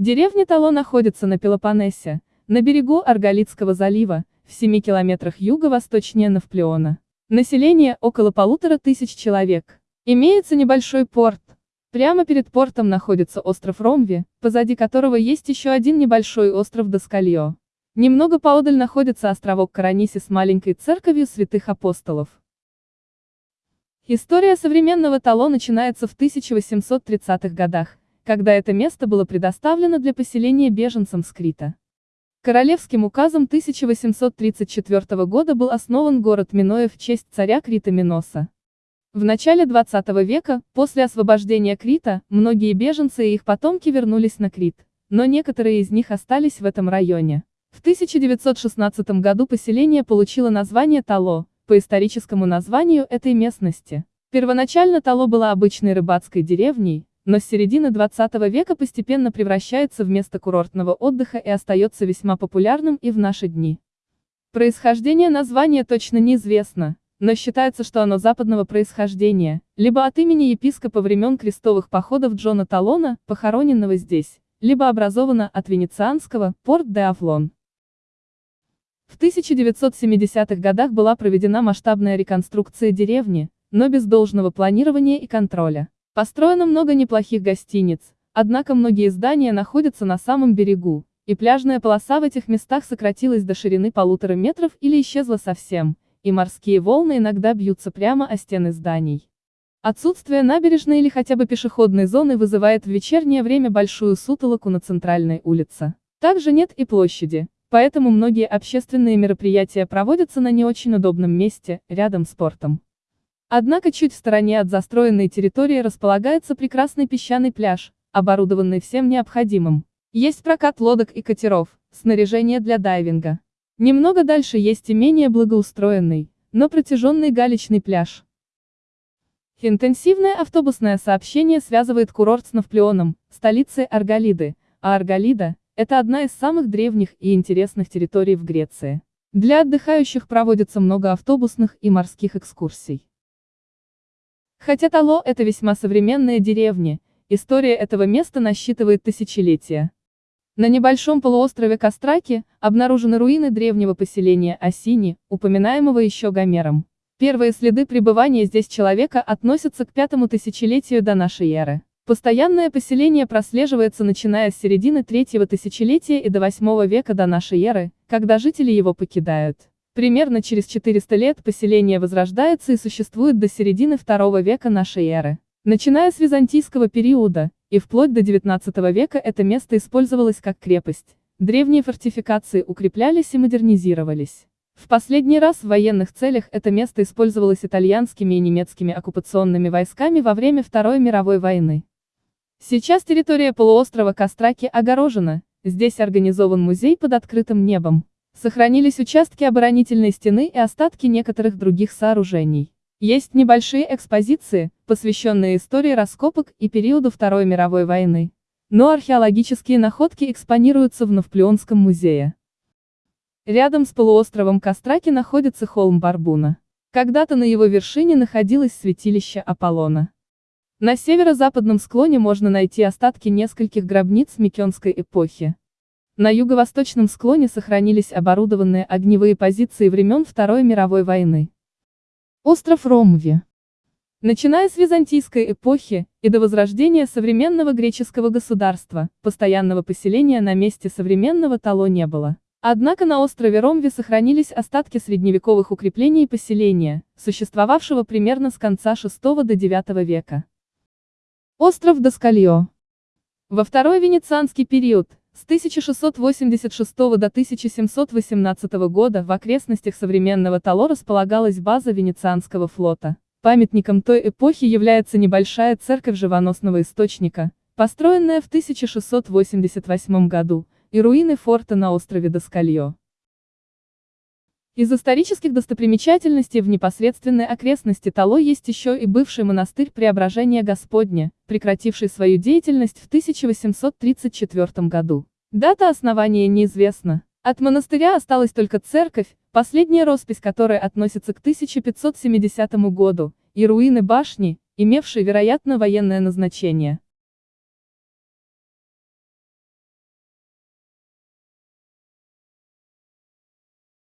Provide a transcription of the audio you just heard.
Деревня Тало находится на Пелопоннесе, на берегу Арголитского залива, в 7 километрах юго-восточнее Навплеона. Население около полутора тысяч человек. Имеется небольшой порт. Прямо перед портом находится остров Ромви, позади которого есть еще один небольшой остров Доскальё. Немного поодаль находится островок Караниси с маленькой церковью святых апостолов. История современного Тало начинается в 1830-х годах, когда это место было предоставлено для поселения беженцам с Крита. Королевским указом 1834 года был основан город Миноя в честь царя Крита Миноса. В начале 20 века, после освобождения Крита, многие беженцы и их потомки вернулись на Крит, но некоторые из них остались в этом районе. В 1916 году поселение получило название Тало, по историческому названию этой местности. Первоначально Тало была обычной рыбацкой деревней, но с середины 20 века постепенно превращается в место курортного отдыха и остается весьма популярным и в наши дни. Происхождение названия точно неизвестно, но считается, что оно западного происхождения, либо от имени епископа времен крестовых походов Джона Талона, похороненного здесь, либо образовано от венецианского «Порт де Афлон». В 1970-х годах была проведена масштабная реконструкция деревни, но без должного планирования и контроля. Построено много неплохих гостиниц, однако многие здания находятся на самом берегу, и пляжная полоса в этих местах сократилась до ширины полутора метров или исчезла совсем, и морские волны иногда бьются прямо о стены зданий. Отсутствие набережной или хотя бы пешеходной зоны вызывает в вечернее время большую сутолоку на центральной улице. Также нет и площади, поэтому многие общественные мероприятия проводятся на не очень удобном месте, рядом с портом. Однако чуть в стороне от застроенной территории располагается прекрасный песчаный пляж, оборудованный всем необходимым. Есть прокат лодок и катеров, снаряжение для дайвинга. Немного дальше есть и менее благоустроенный, но протяженный галечный пляж. Интенсивное автобусное сообщение связывает курорт с Навплеоном, столицей Арголиды, а Арголида – это одна из самых древних и интересных территорий в Греции. Для отдыхающих проводится много автобусных и морских экскурсий. Хотя Тало – это весьма современная деревня, история этого места насчитывает тысячелетия. На небольшом полуострове Костраки обнаружены руины древнего поселения Осини, упоминаемого еще Гомером. Первые следы пребывания здесь человека относятся к пятому тысячелетию до нашей эры. Постоянное поселение прослеживается начиная с середины третьего тысячелетия и до восьмого века до нашей эры, когда жители его покидают. Примерно через 400 лет поселение возрождается и существует до середины второго века нашей эры. Начиная с византийского периода, и вплоть до XIX века это место использовалось как крепость. Древние фортификации укреплялись и модернизировались. В последний раз в военных целях это место использовалось итальянскими и немецкими оккупационными войсками во время Второй мировой войны. Сейчас территория полуострова Костраки огорожена, здесь организован музей под открытым небом. Сохранились участки оборонительной стены и остатки некоторых других сооружений. Есть небольшие экспозиции, посвященные истории раскопок и периоду Второй мировой войны. Но археологические находки экспонируются в Навплеонском музее. Рядом с полуостровом Костраки находится холм Барбуна. Когда-то на его вершине находилось святилище Аполлона. На северо-западном склоне можно найти остатки нескольких гробниц Микенской эпохи. На юго-восточном склоне сохранились оборудованные огневые позиции времен Второй мировой войны. Остров Ромви. Начиная с византийской эпохи, и до возрождения современного греческого государства, постоянного поселения на месте современного Тало не было. Однако на острове Ромви сохранились остатки средневековых укреплений и поселения, существовавшего примерно с конца VI до IX века. Остров Доскальё. Во второй венецианский период, с 1686 до 1718 года в окрестностях современного Тало располагалась база Венецианского флота. Памятником той эпохи является небольшая церковь живоносного источника, построенная в 1688 году, и руины форта на острове Доскальё. Из исторических достопримечательностей в непосредственной окрестности Тало есть еще и бывший монастырь Преображения Господня, прекративший свою деятельность в 1834 году. Дата основания неизвестна. От монастыря осталась только церковь, последняя роспись которой относится к 1570 году, и руины башни, имевшие, вероятно, военное назначение.